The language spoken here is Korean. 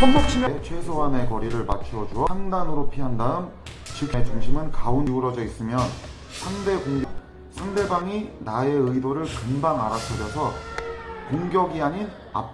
손목 치면 네, 최소한의 거리를 맞추어 주어 상단으로 피한 다음 즉의 중심은 가운데 기울어져 있으면 상대 공격 상대방이 나의 의도를 금방 알아차려서 공격이 아닌 압박.